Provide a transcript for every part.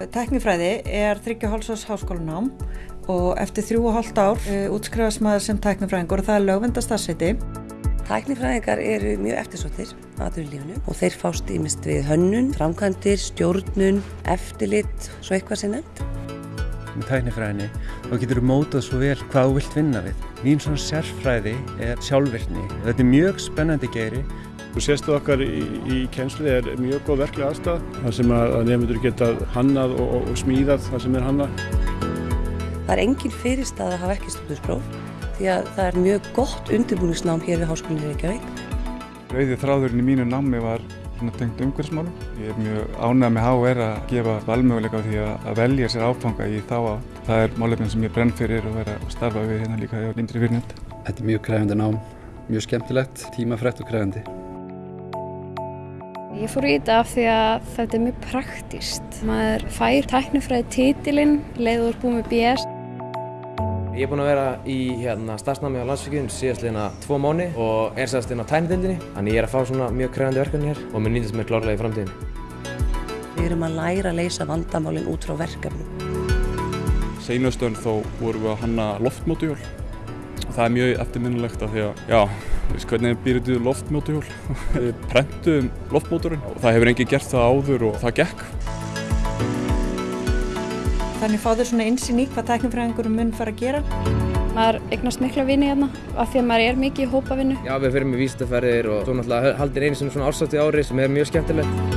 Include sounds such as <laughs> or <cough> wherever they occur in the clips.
Teknifræði er 3,5 árs háskólanám og eftir 3,5 ár uh, útskrifast maður sem teknifræðingur og það er lögvenda starfseti. Tæknifræðingar eru mjög eftirsóttir aðurlífunu og þeir fást ímest við hönnun, framkvæmdir, stjórnun, eftirlit, svo eitthvað sem nefnt. Með tæknifræðinni þá getur þú mótað svo vel hvað þú vilt vinna við. Mín svona sérfræði er sjálfvirkni. Þetta er mjög spennandi geiri. Sérstu okkar í, í kjensli er mjög góð verklega aðstæð þar sem að nefndur geta hannað og, og, og smíðað það sem er hannað. Það er engin fyrirstað að hafa ekki stúdinspróf því að það er mjög gott undirbúningsnám hér við Háskólinni Reykjavík. Rauði þráðurinn í mínu námi var tengt umhverfsmálum. Ég er mjög ánægð með HR að gefa valmöguleika á því að velja sér áfanga í þá á. Það er málefnin sem ég brenn fyrir og er að starfa við hérna líka hjá Lindri Virnett. Þetta er mjög kræfandi nám, mjög skemmtilegt, tímafrætt og kræfandi. Ég fór í þetta af því að þetta er mjög praktíst. Maður fær tæknifræði títilinn, leiður búið með BS. Ég er búinn að vera í hérna, starfsnámi á landsvíkjum síðast liðna tvo mánu og sérst inn á tæknidildinni. Þannig ég er að fá svona mjög krefandi verkefni hér og mér nýtast mér klárlega í framtíðinni. Við erum að læra að leysa vandamálinn út frá verkefnum. Seinastöðun þó vorum við að hanna loftmótuhjól. Það er mjög eftirminnilegt af því að, já, veist hvernig býrðu loftmótuhjól? <laughs> Við prentum loftmóturinn og það hefur enginn gert það áður og það gekk. Þannig fá þau svona einsinn í hvað teknifræðingurum mun fara að gera. Maður eignast mikla vini hérna af því að maður er mikið í hópavinnu. Já, við fyrir með vísindaferðir og svo náttúrulega haldir einu svona árstátti ári sem er mjög skemmtilegt.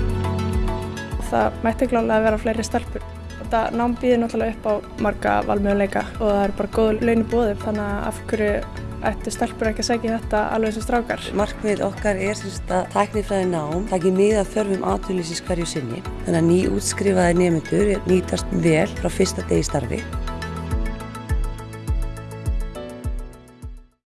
Það mætti klálega vera fleiri stelpur. Þetta nám býðir náttúrulega upp á marga valmöðuleika og það er bara góð laun í bóðum þannig að af hverju ættu stelpur ekki að segja þetta alveg og strákar. Markmið okkar er semst að tæknifræði nám taki mið að þörfum aðlýsins hverju sinni. Þannig að ný útskrifaði nefnendur nýtast vel frá fyrsta degi starfi